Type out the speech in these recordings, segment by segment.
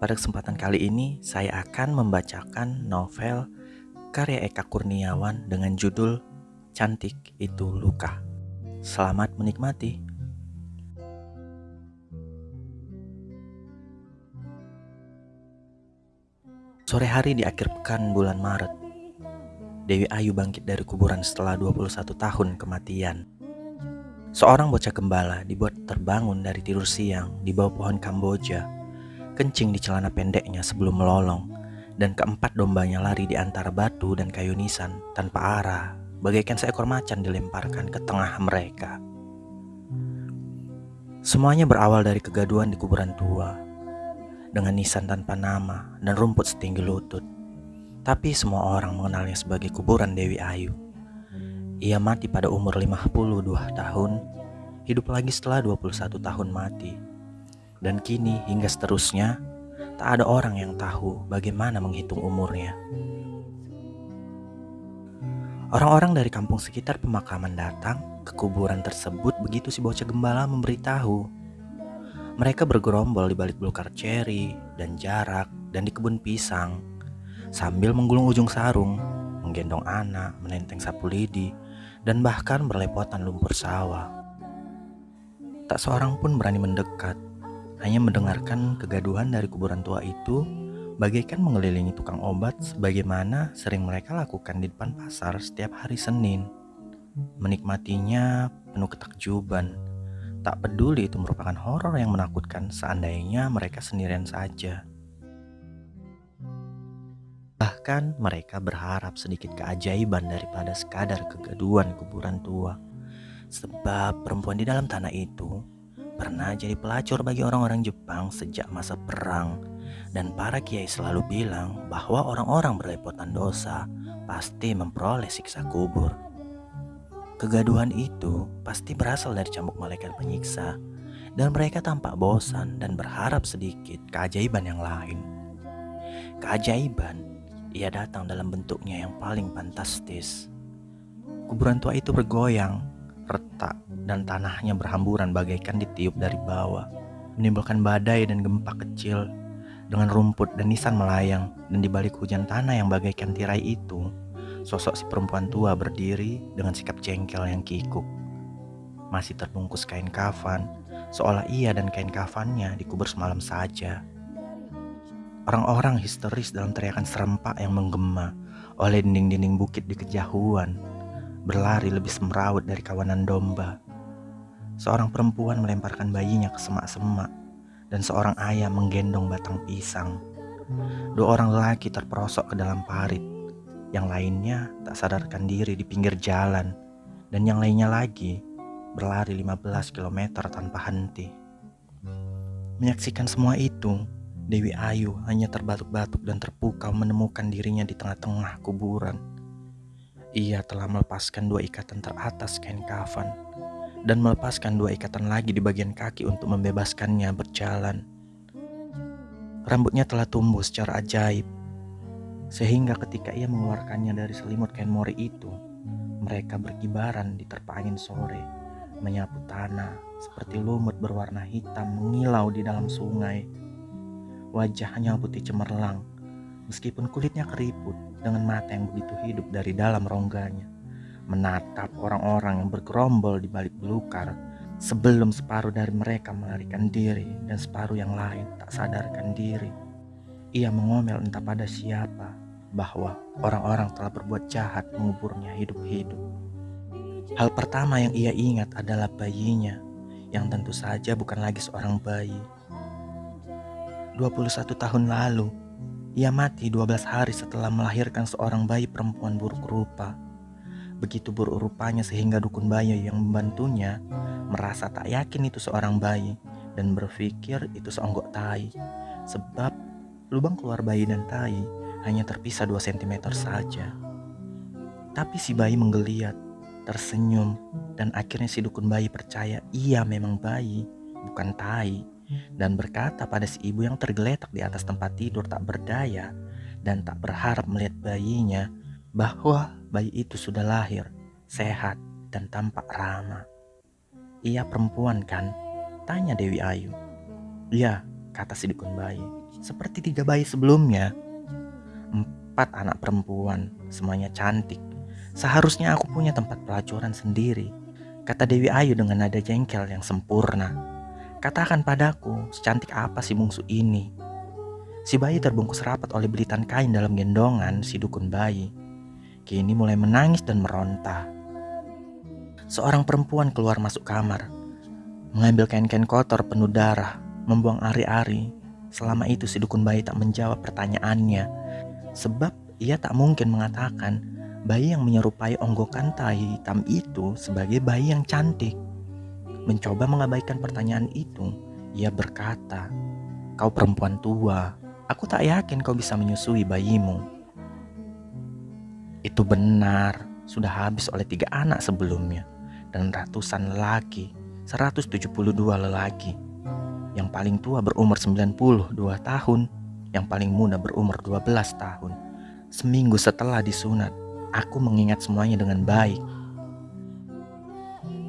Pada kesempatan kali ini, saya akan membacakan novel karya Eka Kurniawan dengan judul Cantik Itu Luka. Selamat menikmati. Sore hari di akhir pekan bulan Maret, Dewi Ayu bangkit dari kuburan setelah 21 tahun kematian. Seorang bocah gembala dibuat terbangun dari tidur siang di bawah pohon Kamboja kencing di celana pendeknya sebelum melolong, dan keempat dombanya lari di antara batu dan kayu nisan tanpa arah, bagaikan seekor macan dilemparkan ke tengah mereka. Semuanya berawal dari kegaduhan di kuburan tua, dengan nisan tanpa nama dan rumput setinggi lutut. Tapi semua orang mengenalnya sebagai kuburan Dewi Ayu. Ia mati pada umur 52 tahun, hidup lagi setelah 21 tahun mati dan kini hingga seterusnya, tak ada orang yang tahu bagaimana menghitung umurnya. Orang-orang dari kampung sekitar pemakaman datang ke kuburan tersebut begitu si bocah gembala memberitahu. Mereka bergerombol di balik belukar ceri dan jarak dan di kebun pisang sambil menggulung ujung sarung, menggendong anak, menenteng sapu lidi, dan bahkan berlepotan lumpur sawah. Tak seorang pun berani mendekat hanya mendengarkan kegaduhan dari kuburan tua itu bagaikan mengelilingi tukang obat sebagaimana sering mereka lakukan di depan pasar setiap hari Senin. Menikmatinya penuh ketakjuban. Tak peduli itu merupakan horor yang menakutkan seandainya mereka sendirian saja. Bahkan mereka berharap sedikit keajaiban daripada sekadar kegaduhan kuburan tua. Sebab perempuan di dalam tanah itu pernah jadi pelacur bagi orang-orang Jepang sejak masa perang dan para kiai selalu bilang bahwa orang-orang berlepotan dosa pasti memperoleh siksa kubur. Kegaduhan itu pasti berasal dari cambuk malaikat penyiksa dan mereka tampak bosan dan berharap sedikit keajaiban yang lain. Keajaiban ia datang dalam bentuknya yang paling fantastis. Kuburan tua itu bergoyang, retak, dan tanahnya berhamburan bagaikan ditiup dari bawah, menimbulkan badai dan gempa kecil dengan rumput dan nisan melayang dan di balik hujan tanah yang bagaikan tirai itu, sosok si perempuan tua berdiri dengan sikap jengkel yang kikuk. Masih terbungkus kain kafan, seolah ia dan kain kafannya dikubur semalam saja. Orang-orang histeris dalam teriakan serempak yang menggema oleh dinding-dinding bukit di kejauhan, berlari lebih semrawut dari kawanan domba Seorang perempuan melemparkan bayinya ke semak-semak dan seorang ayah menggendong batang pisang. Dua orang lelaki terperosok ke dalam parit. Yang lainnya tak sadarkan diri di pinggir jalan dan yang lainnya lagi berlari 15 km tanpa henti. Menyaksikan semua itu, Dewi Ayu hanya terbatuk-batuk dan terpukau menemukan dirinya di tengah-tengah kuburan. Ia telah melepaskan dua ikatan teratas kain kafan dan melepaskan dua ikatan lagi di bagian kaki untuk membebaskannya berjalan. Rambutnya telah tumbuh secara ajaib, sehingga ketika ia mengeluarkannya dari selimut kain mori itu, mereka berkibaran di terpa angin sore, menyapu tanah seperti lumut berwarna hitam mengilau di dalam sungai. Wajahnya putih cemerlang, meskipun kulitnya keriput dengan mata yang begitu hidup dari dalam rongganya menatap orang-orang yang bergerombol di balik belukar sebelum separuh dari mereka melarikan diri dan separuh yang lain tak sadarkan diri. Ia mengomel entah pada siapa bahwa orang-orang telah berbuat jahat menguburnya hidup-hidup. Hal pertama yang ia ingat adalah bayinya yang tentu saja bukan lagi seorang bayi. 21 tahun lalu, ia mati 12 hari setelah melahirkan seorang bayi perempuan buruk rupa. Begitu buruk rupanya sehingga dukun bayi yang membantunya merasa tak yakin itu seorang bayi dan berpikir itu seonggok tai. Sebab lubang keluar bayi dan tai hanya terpisah 2 cm saja. Tapi si bayi menggeliat, tersenyum, dan akhirnya si dukun bayi percaya ia memang bayi, bukan tai, dan berkata pada si ibu yang tergeletak di atas tempat tidur tak berdaya dan tak berharap melihat bayinya bahwa bayi itu sudah lahir, sehat, dan tampak ramah. Ia perempuan kan? Tanya Dewi Ayu. Iya, kata si dukun bayi. Seperti tiga bayi sebelumnya. Empat anak perempuan, semuanya cantik. Seharusnya aku punya tempat pelacuran sendiri, kata Dewi Ayu dengan nada jengkel yang sempurna. Katakan padaku, secantik apa si bungsu ini? Si bayi terbungkus rapat oleh belitan kain dalam gendongan si dukun bayi. Kini mulai menangis dan meronta. Seorang perempuan keluar masuk kamar, mengambil kain-kain kotor penuh darah, membuang ari-ari. Selama itu si dukun bayi tak menjawab pertanyaannya, sebab ia tak mungkin mengatakan bayi yang menyerupai onggokan tai hitam itu sebagai bayi yang cantik. Mencoba mengabaikan pertanyaan itu, ia berkata, "Kau perempuan tua, aku tak yakin kau bisa menyusui bayimu." Itu benar, sudah habis oleh tiga anak sebelumnya dan ratusan lelaki 172 lelaki. Yang paling tua berumur 92 tahun, yang paling muda berumur 12 tahun. Seminggu setelah disunat, aku mengingat semuanya dengan baik.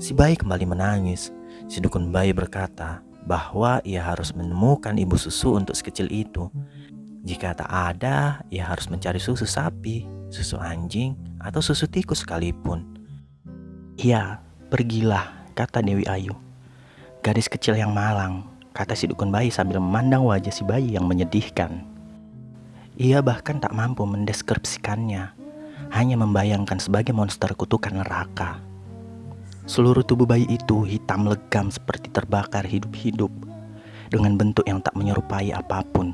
Si bayi kembali menangis. Si dukun bayi berkata bahwa ia harus menemukan ibu susu untuk sekecil itu. Jika tak ada, ia harus mencari susu sapi, susu anjing, atau susu tikus sekalipun. Ya, pergilah kata Dewi Ayu. Gadis kecil yang malang, kata si dukun bayi sambil memandang wajah si bayi yang menyedihkan. Ia bahkan tak mampu mendeskripsikannya, hanya membayangkan sebagai monster kutukan neraka. Seluruh tubuh bayi itu hitam legam seperti terbakar hidup-hidup, dengan bentuk yang tak menyerupai apa pun.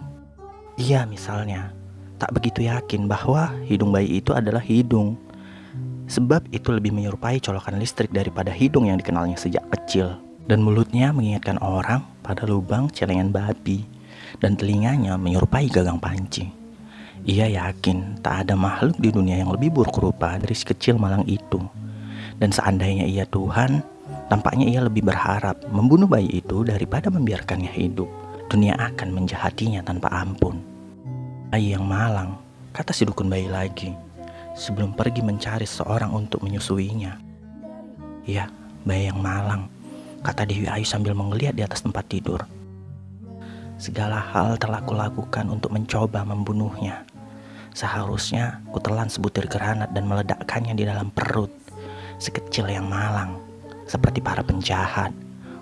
Ia misalnya, tak begitu yakin bahwa hidung bayi itu adalah hidung Sebab itu lebih menyerupai colokan listrik daripada hidung yang dikenalnya sejak kecil. Dan mulutnya mengingatkan orang pada lubang celengan babi. Dan telinganya menyerupai gagang panci. Ia yakin tak ada makhluk di dunia yang lebih buruk rupa dari si kecil malang itu. Dan seandainya ia Tuhan, tampaknya ia lebih berharap membunuh bayi itu daripada membiarkannya hidup. Dunia akan menjahatinya tanpa ampun. Bayi yang malang, kata si dukun bayi lagi sebelum pergi mencari seorang untuk menyusuinya. Ya, bayi yang malang, kata Dewi Ayu sambil menggeliat di atas tempat tidur. Segala hal telah kulakukan untuk mencoba membunuhnya. Seharusnya ku telan sebutir granat dan meledakkannya di dalam perut. Sekecil yang malang, seperti para penjahat.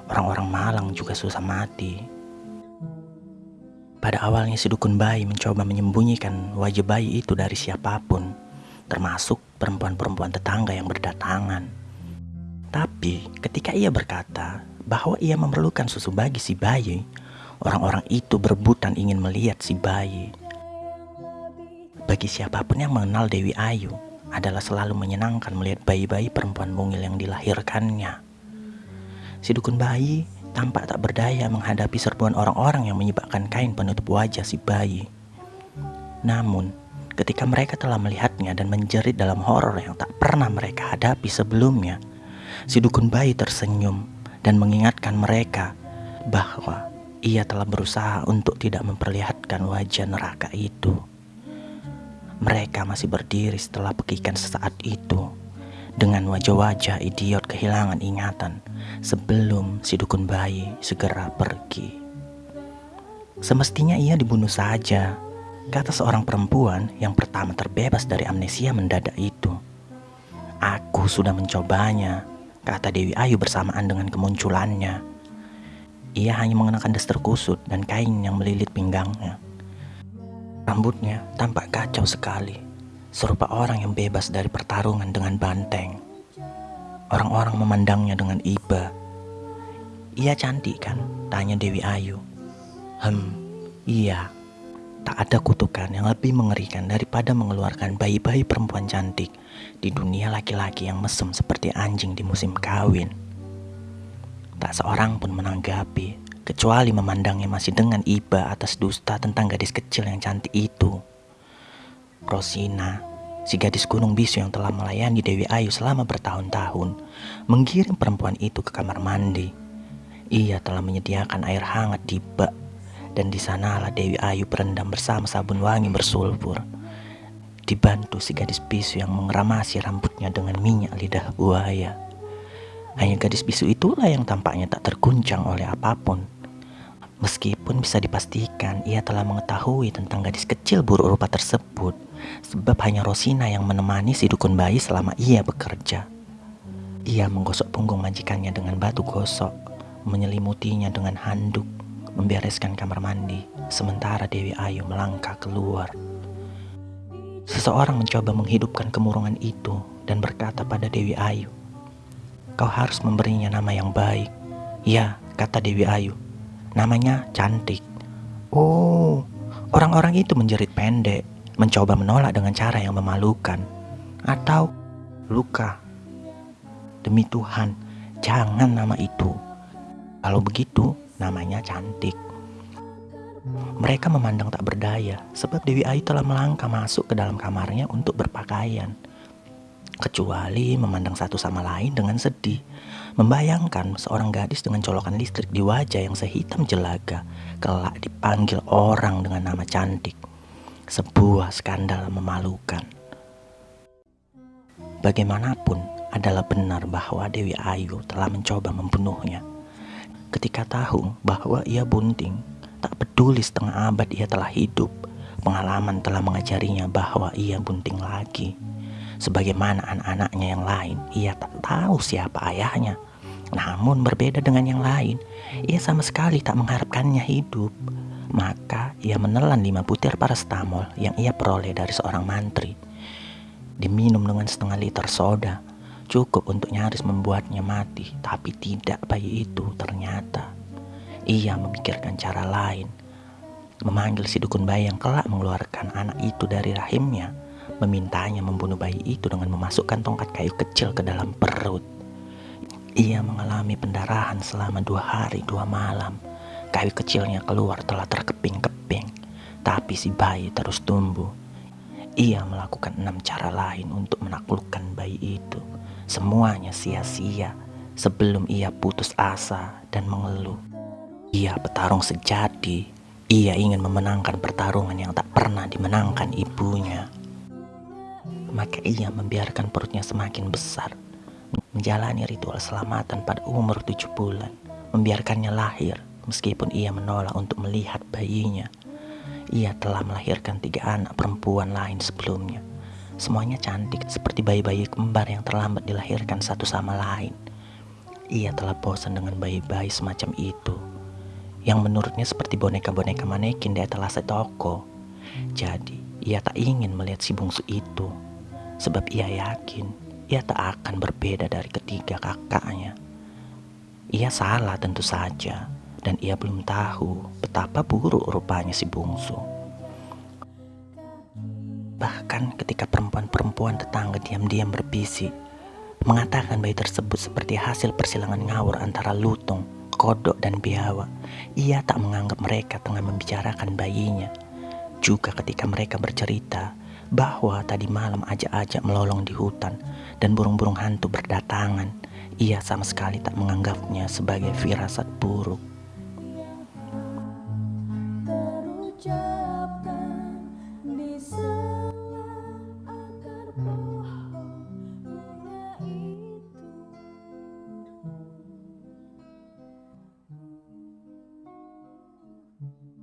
Orang-orang malang juga susah mati. Pada awalnya si dukun bayi mencoba menyembunyikan wajah bayi itu dari siapa pun termasuk perempuan-perempuan tetangga yang berdatangan. Tapi ketika ia berkata bahwa ia memerlukan susu bagi si bayi, orang-orang itu berebutan ingin melihat si bayi. Bagi siapa pun yang mengenal Dewi Ayu, adalah selalu menyenangkan melihat bayi-bayi perempuan mungil yang dilahirkannya. Si dukun bayi tampak tak berdaya menghadapi serbuan orang-orang yang menyebabkan kain penutup wajah si bayi. Namun, ketika mereka telah melihatnya dan menjerit dalam horor yang tak pernah mereka hadapi sebelumnya. Si dukun bayi tersenyum dan mengingatkan mereka bahwa ia telah berusaha untuk tidak memperlihatkan wajah neraka itu. Mereka masih berdiri setelah pekikan sesaat itu dengan wajah-wajah idiot kehilangan ingatan sebelum si dukun bayi segera pergi. Semestinya ia dibunuh saja Kata seorang perempuan yang pertama terbebas dari amnesia mendadak itu. Aku sudah mencobanya, kata Dewi Ayu bersamaan dengan kemunculannya. Ia hanya mengenakan daster kusut dan kain yang melilit pinggangnya. Rambutnya tampak kacau sekali, serupa orang yang bebas dari pertarungan dengan banteng. Orang-orang memandangnya dengan iba. Ia cantik kan? Tanya Dewi Ayu. Hem, iya, Tak ada kutukan yang lebih mengerikan daripada mengeluarkan bayi-bayi perempuan cantik di dunia laki-laki yang mesem seperti anjing di musim kawin. Tak seorang pun menanggapi, kecuali memandangnya masih dengan iba atas dusta tentang gadis kecil yang cantik itu. Rosina, si gadis gunung bisu yang telah melayani Dewi Ayu selama bertahun-tahun, mengirim perempuan itu ke kamar mandi. Ia telah menyediakan air hangat di bak dan di sanalah Dewi Ayu berendam bersama sabun wangi bersulfur. Dibantu si gadis bisu yang mengeramasi rambutnya dengan minyak lidah buaya. Hanya gadis bisu itulah yang tampaknya tak terguncang oleh apa pun. Meskipun bisa dipastikan ia telah mengetahui tentang gadis kecil buruk rupa tersebut, sebab hanya Rosina yang menemani si dukun bayi selama ia bekerja. Ia menggosok punggung majikannya dengan batu gosok, menyelimutinya dengan handuk, membereskan kamar mandi, sementara Dewi Ayu melangkah keluar. Seseorang mencoba menghidupkan kemurungan itu dan berkata pada Dewi Ayu, Kau harus memberinya nama yang baik. Ya, kata Dewi Ayu, Namanya cantik. Oh, orang-orang itu menjerit pendek, mencoba menolak dengan cara yang memalukan. Atau luka. Demi Tuhan, jangan nama itu. Kalau begitu, namanya cantik. Mereka memandang tak berdaya, sebab Dewi Ayu telah melangkah masuk ke dalam kamarnya untuk berpakaian kecuali memandang satu sama lain dengan sedih. Membayangkan seorang gadis dengan colokan listrik di wajah yang sehitam jelaga, kelak dipanggil orang dengan nama cantik. Sebuah skandal memalukan. Bagaimanapun, adalah benar bahwa Dewi Ayu telah mencoba membunuhnya. Ketika tahu bahwa ia bunting, tak peduli setengah abad ia telah hidup, pengalaman telah mengajarinya bahwa ia bunting lagi. Sebagaimana anak-anaknya yang lain, ia tak tahu siapa ayahnya. Namun berbeda dengan yang lain, ia sama sekali tak mengharapkannya hidup. Maka ia menelan lima butir parastamol yang ia peroleh dari seorang mantri. Diminum dengan setengah liter soda, cukup untuk nyaris membuatnya mati. Tapi tidak bayi itu ternyata. Ia memikirkan cara lain, memanggil si dukun bayi yang kelak mengeluarkan anak itu dari rahimnya memintanya membunuh bayi itu dengan memasukkan tongkat kayu kecil ke dalam perut. Ia mengalami pendarahan selama dua hari dua malam. Kayu kecilnya keluar telah terkeping-keping, tapi si bayi terus tumbuh. Ia melakukan enam cara lain untuk menaklukkan bayi itu. Semuanya sia-sia sebelum ia putus asa dan mengeluh. Ia petarung sejati. Ia ingin memenangkan pertarungan yang tak pernah dimenangkan ibunya maka ia membiarkan perutnya semakin besar, menjalani ritual selamatan pada umur tujuh bulan, membiarkannya lahir meskipun ia menolak untuk melihat bayinya. Ia telah melahirkan tiga anak perempuan lain sebelumnya. Semuanya cantik seperti bayi-bayi kembar yang terlambat dilahirkan satu sama lain. Ia telah bosan dengan bayi-bayi semacam itu, yang menurutnya seperti boneka-boneka manekin di etalase toko. Jadi, ia tak ingin melihat si bungsu itu sebab ia yakin ia tak akan berbeda dari ketiga kakaknya. Ia salah tentu saja, dan ia belum tahu betapa buruk rupanya si bungsu. Bahkan ketika perempuan-perempuan tetangga diam-diam berbisik, mengatakan bayi tersebut seperti hasil persilangan ngawur antara lutung, kodok, dan biawak, ia tak menganggap mereka tengah membicarakan bayinya. Juga ketika mereka bercerita, bahwa tadi malam ajak-ajak melolong di hutan dan burung-burung hantu berdatangan. Ia sama sekali tak menganggapnya sebagai firasat buruk.